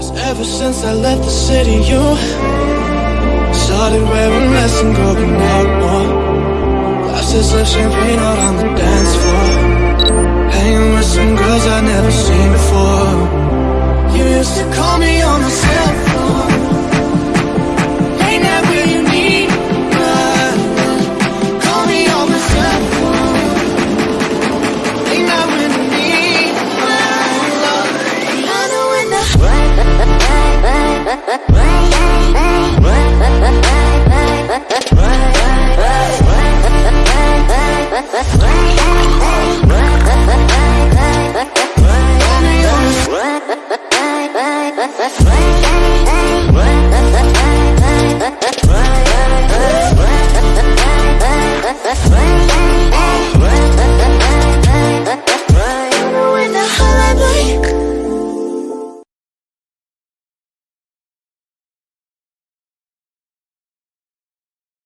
Cause ever since I left the city, you started wearing less and going out more. Glasses of champagne out on the dance floor. Hanging with some girls I'd never seen before. let's, let's.